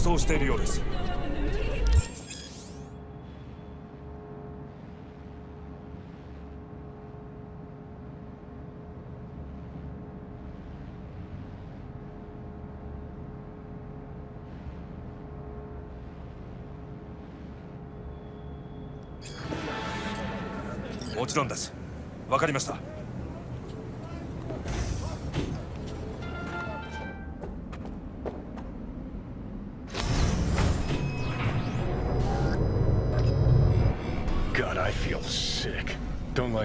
走しているようです。もちろんです。わかりました。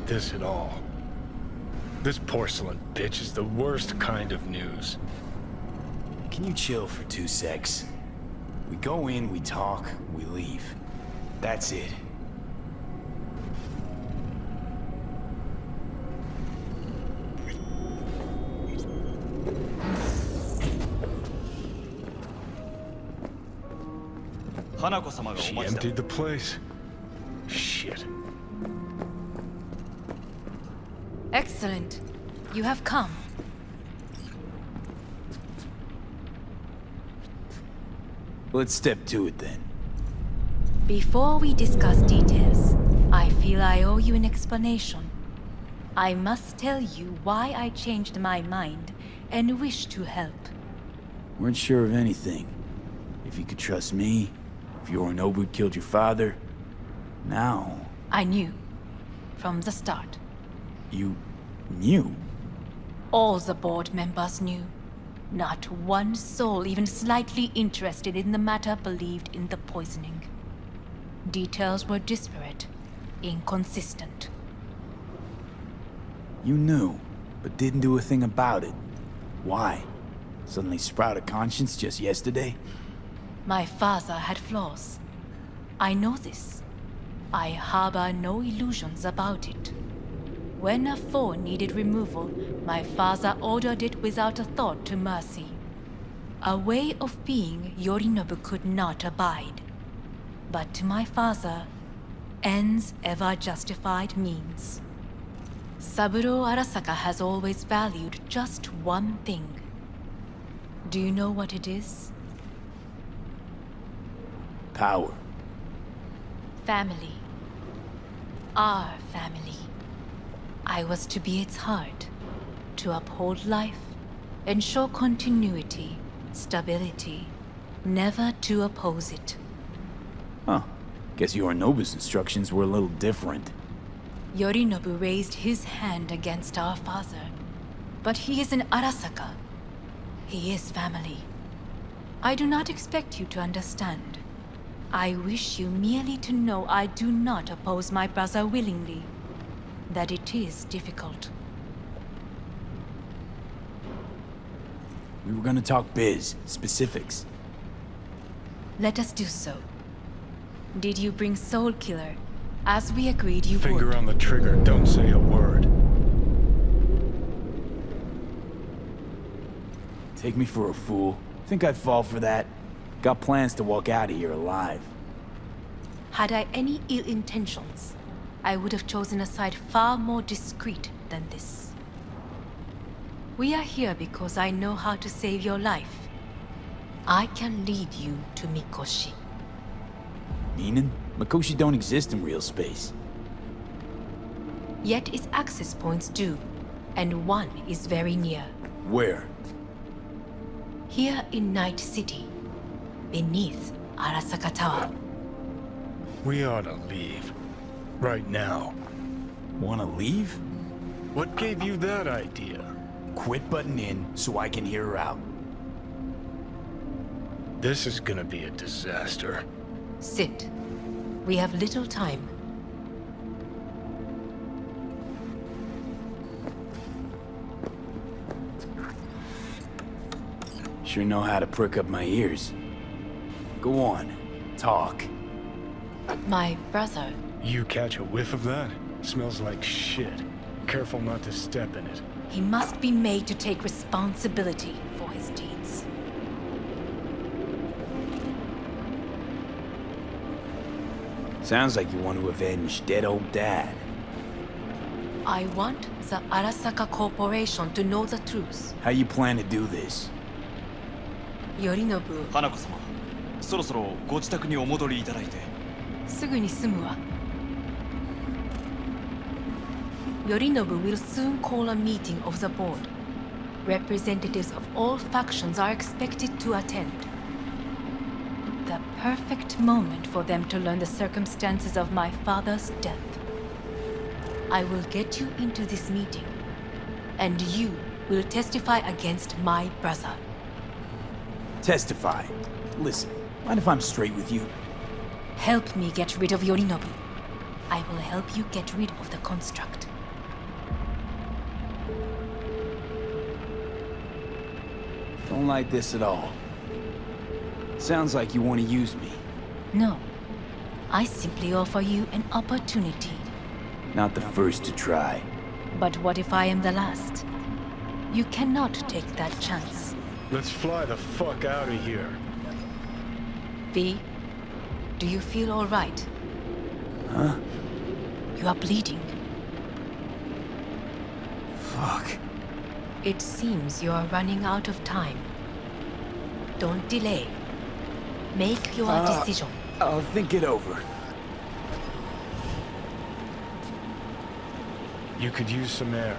Like this at all. This porcelain bitch is the worst kind of news. Can you chill for two secs? We go in, we talk, we leave. That's it. She emptied the place. You have come. Let's step to it then. Before we discuss details, I feel I owe you an explanation. I must tell you why I changed my mind and wish to help. Weren't sure of anything. If you could trust me, if Yorinobu killed your father, now I knew. From the start. you knew. All the board members knew. Not one soul even slightly interested in the matter believed in the poisoning. Details were disparate, inconsistent. You knew, but didn't do a thing about it. Why? Suddenly sprout a conscience just yesterday? My father had flaws. I know this. I harbor no illusions about it. When a foe needed removal, my father ordered it without a thought to mercy. A way of being Yorinobu could not abide. But to my father, ends ever justified means. Saburo Arasaka has always valued just one thing. Do you know what it is? Power. Family. Our family. I was to be its heart, to uphold life, ensure continuity, stability, never to oppose it. Huh. Guess Yorinobu's instructions were a little different. Yorinobu raised his hand against our father, but he is an Arasaka. He is family. I do not expect you to understand. I wish you merely to know I do not oppose my brother willingly. That it is difficult. We were gonna talk biz, specifics. Let us do so. Did you bring Soulkiller, as we agreed you Finger would? on the trigger, don't say a word. Take me for a fool. Think I'd fall for that? Got plans to walk out of here alive. Had I any ill intentions, I would have chosen a site far more discreet than this. We are here because I know how to save your life. I can lead you to Mikoshi. Meaning? Mikoshi don't exist in real space. Yet its access points do, and one is very near. Where? Here in Night City, beneath Arasaka Tower. We ought to leave. Right now. Wanna leave? What gave you that idea? Quit butting in so I can hear her out. This is gonna be a disaster. Sit. We have little time. Sure know how to prick up my ears. Go on, talk. My brother, You catch a whiff of that? Smells like shit. Careful not to step in it. he must be made to take responsibility for his deeds. Sounds like you want to avenge dead old dad. I want the Arasaka Corporation to know the truth. How you plan to do this? Yorinobu, 花子様 そろそろご自宅にお戻りいただいてすぐに済むわ Yorinobu will soon call a meeting of the board. Representatives of all factions are expected to attend. The perfect moment for them to learn the circumstances of my father's death. I will get you into this meeting, and you will testify against my brother. Testify. Listen, mind if I'm straight with you? Help me get rid of Yorinobu. I will help you get rid of the construct. Don't like this at all. Sounds like you want to use me. No. I simply offer you an opportunity. Not the first to try. But what if I am the last? You cannot take that chance. Let's fly the fuck out of here. V, do you feel all right? Huh? You are bleeding. Fuck. It seems you are running out of time. Don't delay. Make your Uh, decision. I'll think it over. You could use some air.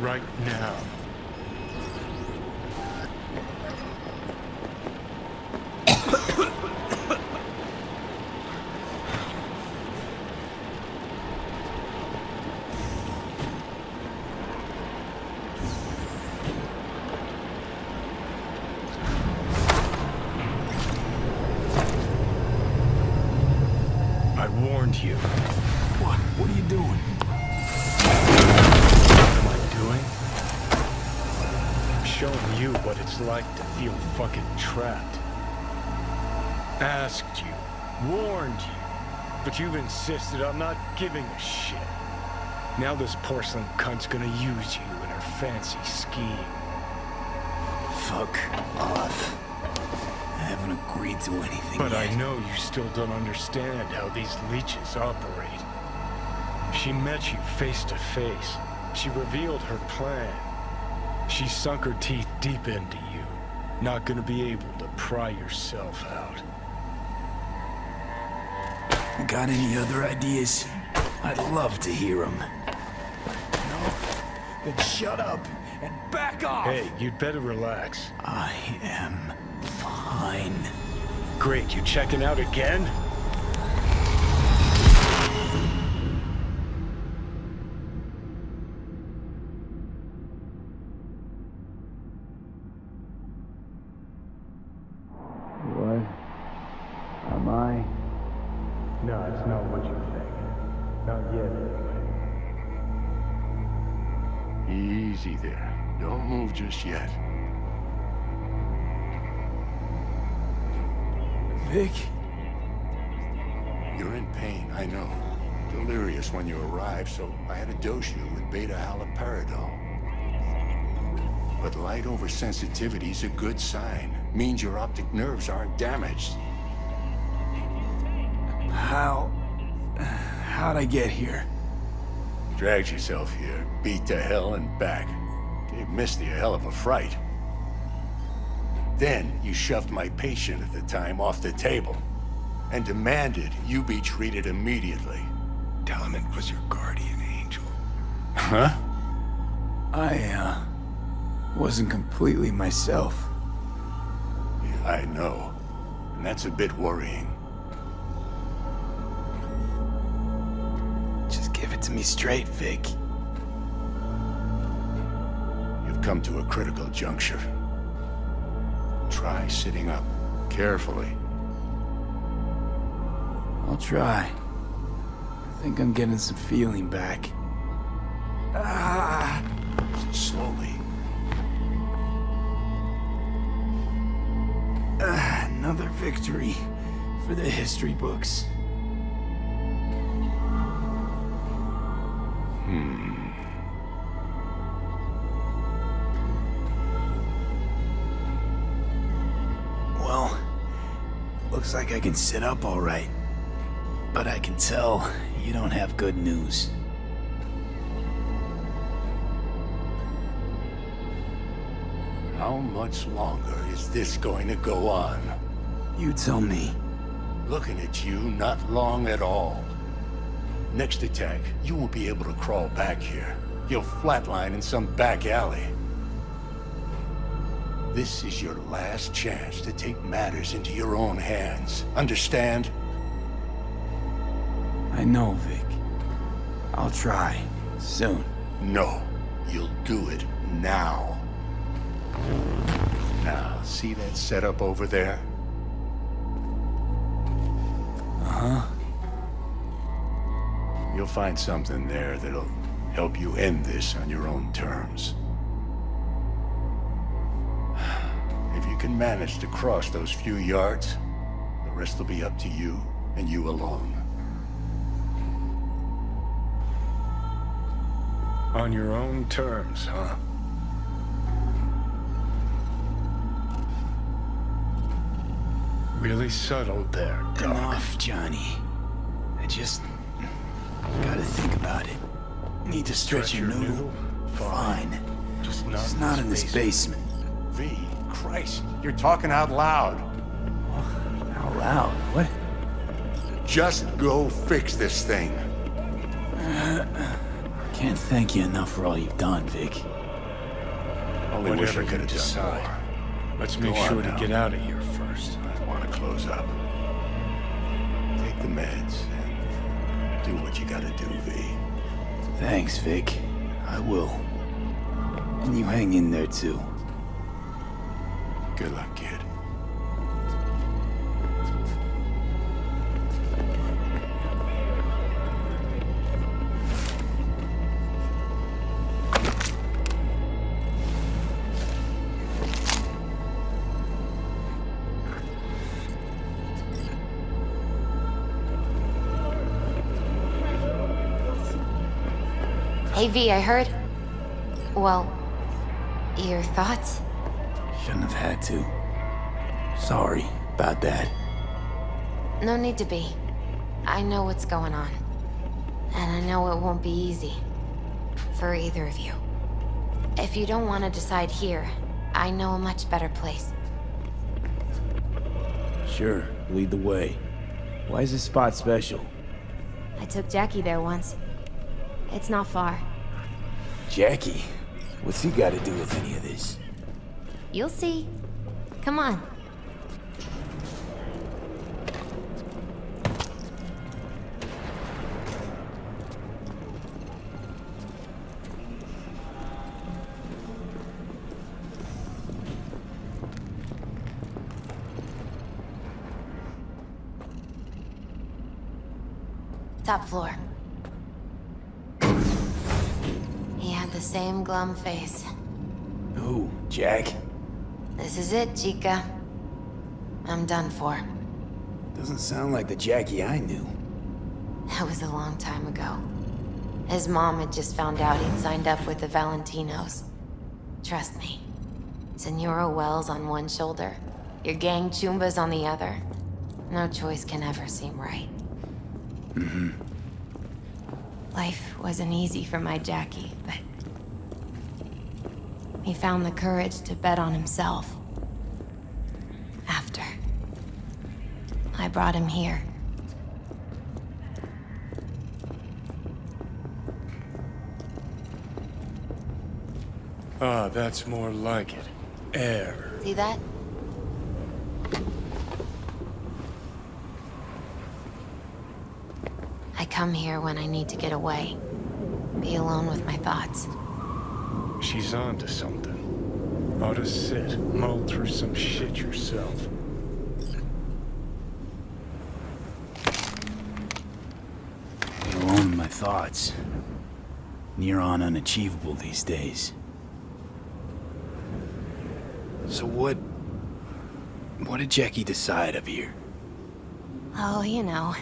Right now. Asked you, warned you, but you've insisted on not giving a shit. Now this porcelain cunt's gonna use you in her fancy scheme. Fuck off. I haven't agreed to anything But yet. I know you still don't understand how these leeches operate. She met you face to face. She revealed her plan. She sunk her teeth deep into you. Not gonna be able to pry yourself out. Got any other ideas? I'd love to hear them. No? Then shut up and back off! Hey, you'd better relax. I am fine. Great, you checking out again? Easy there. Don't move just yet. Vik? You're in pain, I know. Delirious when you arrived, so I had to dose you with beta-haloperidol. But light oversensitivity's a good sign. Means your optic nerves aren't damaged. How... How'd I get here? Dragged yourself here, beat to hell and back. Gave Misty a hell of a fright. Then you shoved my patient at the time off the table and demanded you be treated immediately. Tell was your guardian angel. Huh? I, uh... Wasn't completely myself. Yeah, I know. And that's a bit worrying. To me straight, Vik. You've come to a critical juncture. Try sitting up. Carefully. I'll try. I think I'm getting some feeling back. Ah! Slowly. Another victory for the history books. Looks like I can sit up all right. But I can tell you don't have good news. How much longer is this going to go on? You tell me. Looking at you, not long at all. Next attack, you won't be able to crawl back here. You'll flatline in some back alley. This is your last chance to take matters into your own hands. Understand? I know, Vik. I'll try. Soon. No. You'll do it now. Now, see that setup over there? Uh-huh. You'll find something there that'll help you end this on your own terms. Can manage to cross those few yards, the rest will be up to you, and you alone. On your own terms, huh? Really subtle there, Doc. Enough, Johnny. I just... gotta think about it. Need to stretch, your noodle? Fine. Just not, It's not in this basement. V, Christ, you're talking out loud. Out loud. What? Just go fix this thing. Can't thank you enough for all you've done, Vik. Only wish Whatever I you could have done decide. more. Let's make Go on sure to get out of here first. I want to close up. Take the meds and do what you gotta do, V. Thanks, Vik. I will. And you hang in there, too. Good luck, kid. Hey V, I heard. Well, your thoughts? Shouldn't have had to. Sorry about that. No need to be. I know what's going on. And I know it won't be easy. For either of you. If you don't want to decide here, I know a much better place. Sure, lead the way. Why is this spot special? I took Jackie there once. It's not far. Jackie? What's he got to do with any of this? You'll see. Come on. Top floor. He had the same glum face. Who? Jack? This is it, Chica. I'm done for. Doesn't sound like the Jackie I knew. That was a long time ago. His mom had just found out he'd signed up with the Valentinos. Trust me. Senora Welles on one shoulder, your gang Chumbas on the other. No choice can ever seem right. Mm-hmm. Life wasn't easy for my Jackie, but... He found the courage to bet on himself. After. I brought him here. Ah, that's more like it. Air. See that? I come here when I need to get away. Be alone with my thoughts. She's onto something. Ought to sit, mull through some shit yourself. Be alone with my thoughts. Near on unachievable these days. So what... What did Jackie decide up here? Oh, you know.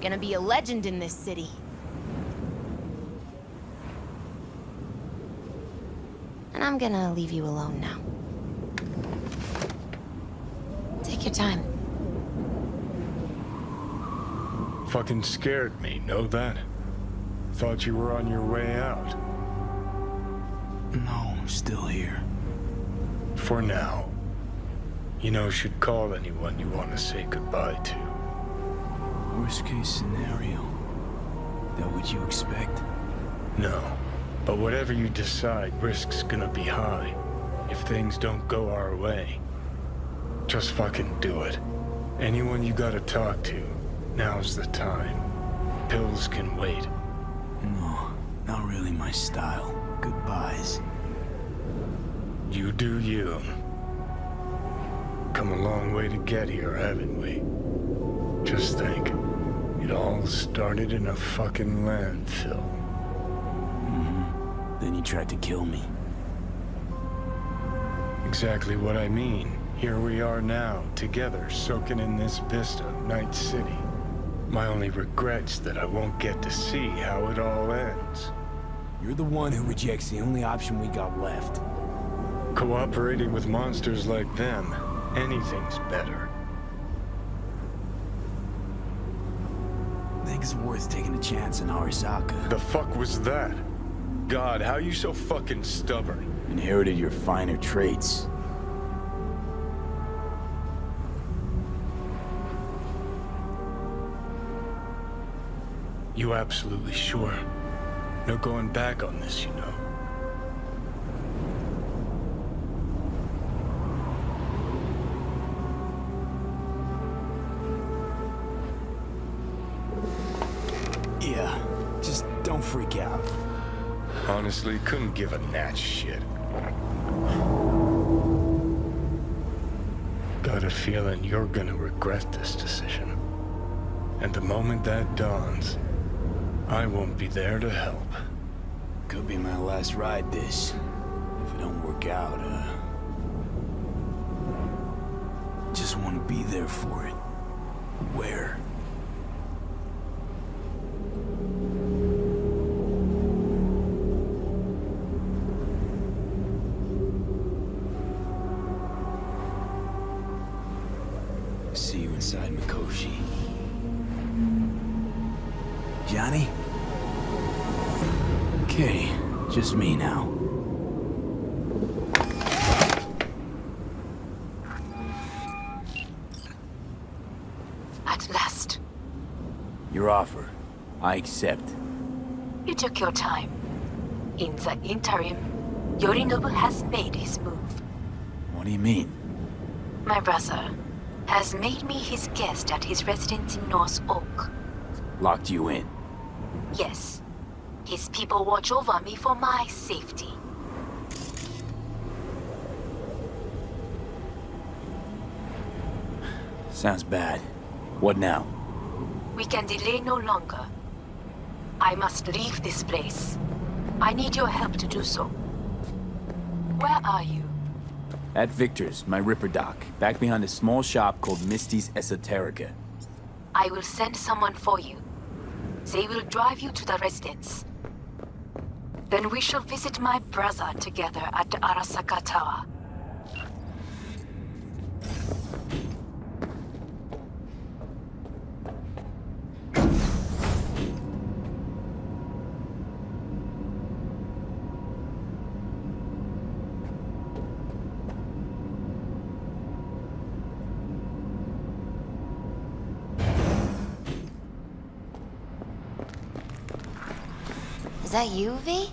Gonna be a legend in this city. And I'm gonna leave you alone now. Take your time. Fucking scared me, know that? Thought you were on your way out. No, I'm still here. For now. You know, should call anyone you want to say goodbye to. Worst case scenario. That what you expect? No. But whatever you decide, risk's gonna be high. If things don't go our way. Just fucking do it. Anyone you gotta talk to, now's the time. Pills can wait. No, not really my style. Goodbyes. You do you. Come a long way to get here, haven't we? Just think. It all started in a fucking landfill. He tried to kill me. Exactly what I mean. Here we are now, together, soaking in this vista, Night City. My only regret's that I won't get to see how it all ends. You're the one who rejects the only option we got left. Cooperating with monsters like them, anything's better. Think it's worth taking a chance in Arasaka. The fuck was that? God, how are you so fucking stubborn? Inherited your finer traits. You absolutely sure? No going back on this, you know. Honestly, couldn't give a gnat's shit. Got a feeling you're gonna regret this decision. And the moment that dawns, I won't be there to help. Could be my last ride this. If it don't work out, uh... Just want to be there for it. Where? At last, Your offer. I accept. you took your time. In the interim, Yorinobu has made his move. What do you mean? My brother has made me his guest at his residence in North Oak. Locked you in. Yes, his people watch over me for my safety. Sounds bad. What now? We can delay no longer. I must leave this place. I need your help to do so. Where are you? At Viktor's, my Ripperdoc, back behind a small shop called Misty's Esoterica. I will send someone for you. They will drive you to the residence. Then we shall visit my brother together at the Arasaka Tower. That you, V?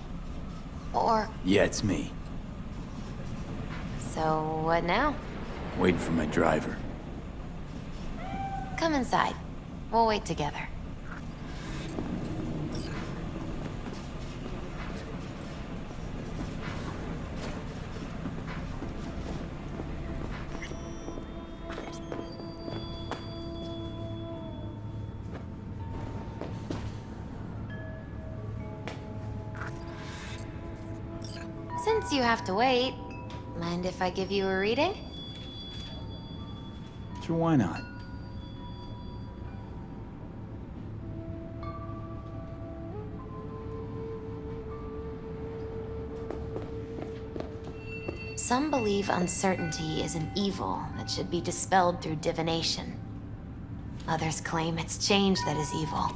Or, Yeah, it's me. so what now? Waiting for my driver. Come inside. We'll wait together. Since you have to wait, mind if I give you a reading? Sure, why not? Some believe uncertainty is an evil that should be dispelled through divination. Others claim it's change that is evil.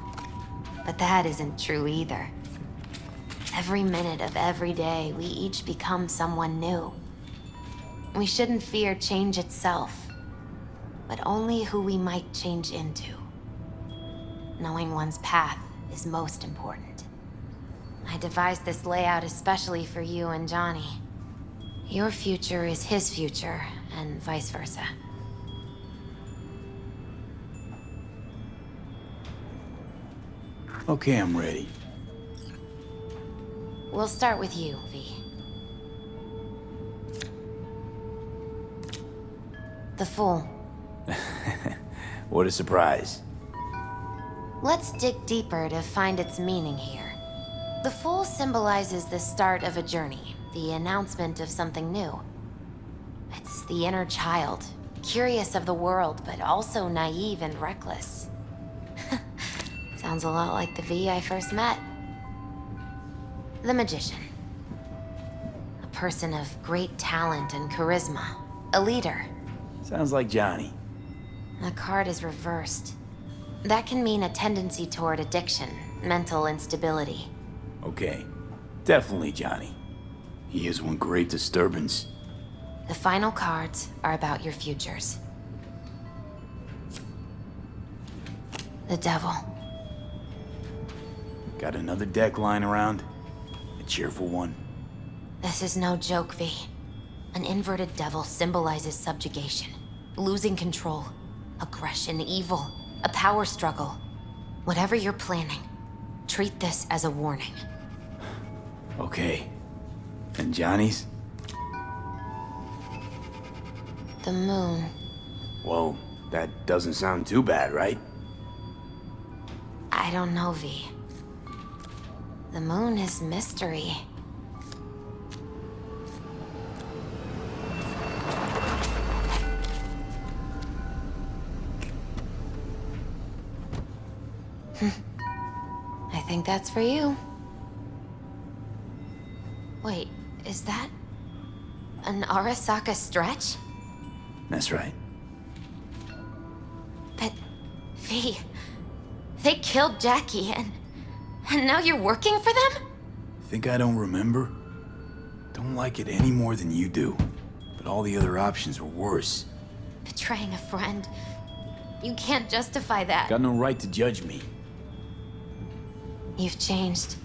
But that isn't true either. Every minute of every day, we each become someone new. We shouldn't fear change itself, but only who we might change into. Knowing one's path is most important. I devised this layout especially for you and Johnny. Your future is his future, and vice versa. Okay, I'm ready. We'll start with you, V. The Fool. What a surprise. Let's dig deeper to find its meaning here. The Fool symbolizes the start of a journey, the announcement of something new. It's the inner child, curious of the world, but also naive and reckless. Sounds a lot like the V I first met. The Magician. A person of great talent and charisma. A leader. Sounds like Johnny. The card is reversed. That can mean a tendency toward addiction, mental instability. Okay. Definitely Johnny. He is one great disturbance. The final cards are about your futures. The Devil. Got another deck lying around? Cheerful one? This is no joke, V. An inverted devil symbolizes subjugation, losing control, aggression, evil, a power struggle. Whatever you're planning, treat this as a warning. Okay. And Johnny's? The moon. Whoa, that doesn't sound too bad, right? I don't know, V. The moon is mystery. Hmm. I think that's for you. Wait, is that an Arasaka stretch? That's right. But, V, they killed Jackie and, and now you're working for them? Think I don't remember? Don't like it any more than you do. But all the other options were worse. Betraying a friend. You can't justify that. Got no right to judge me. You've changed.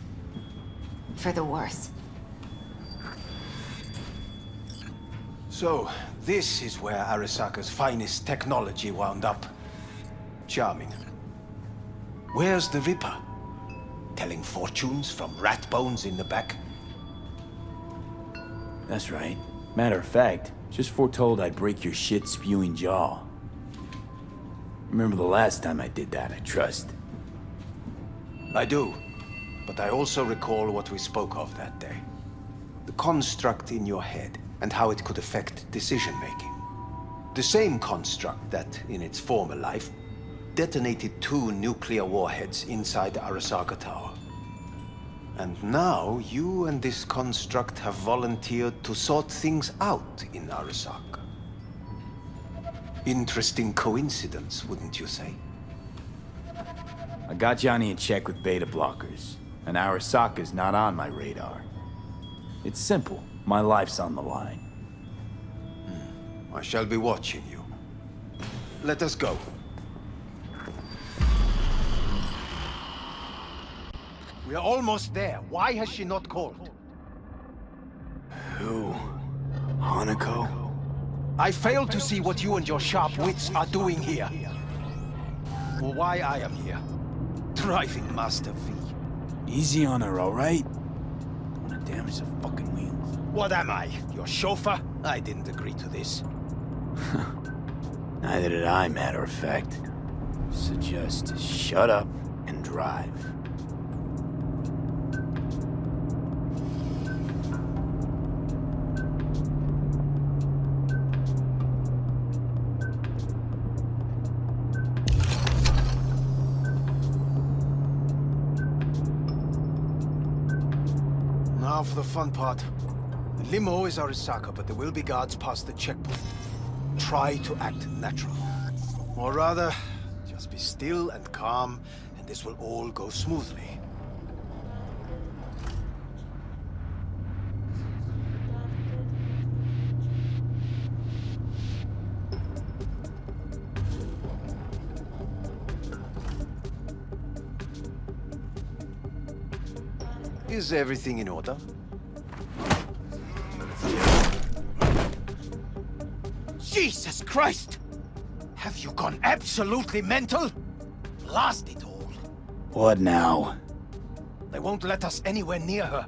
For the worse. So, this is where Arasaka's finest technology wound up. Charming. Where's the Ripper? Telling fortunes from rat bones in the back? That's right. Matter of fact, just foretold I'd break your shit-spewing jaw. Remember the last time I did that, I trust. I do. But I also recall what we spoke of that day. The construct in your head, and how it could affect decision-making. The same construct that, in its former life, detonated two nuclear warheads inside the Arasaka Tower. And now, you and this construct have volunteered to sort things out in Arasaka. Interesting coincidence, wouldn't you say? I got Johnny in check with beta blockers, and Arasaka's not on my radar. It's simple. My life's on the line. Hmm. I shall be watching you. Let us go. We are almost there. Why has she not called? Who? Hanako? I fail to see what you and your sharp wits are doing here. Or why I am here. Driving Master V. Easy on her, alright? Don't wanna damage the fucking wheels. What am I? Your chauffeur? I didn't agree to this. Neither did I, matter of fact. So just shut up and drive. fun part. The limo is Arasaka, but there will be guards past the checkpoint. Try to act natural. Or rather, just be still and calm, and this will all go smoothly. Is everything in order? Jesus Christ! Have you gone absolutely mental? Blast it all. What now? They won't let us anywhere near her.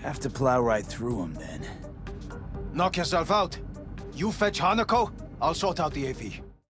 Have to plow right through them then. Knock yourself out. You fetch Hanako, I'll sort out the AV.